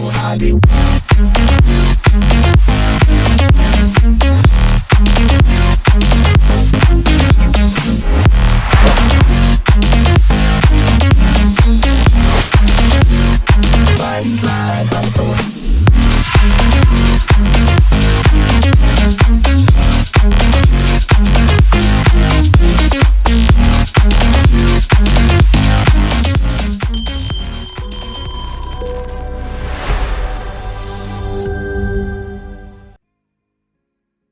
so high.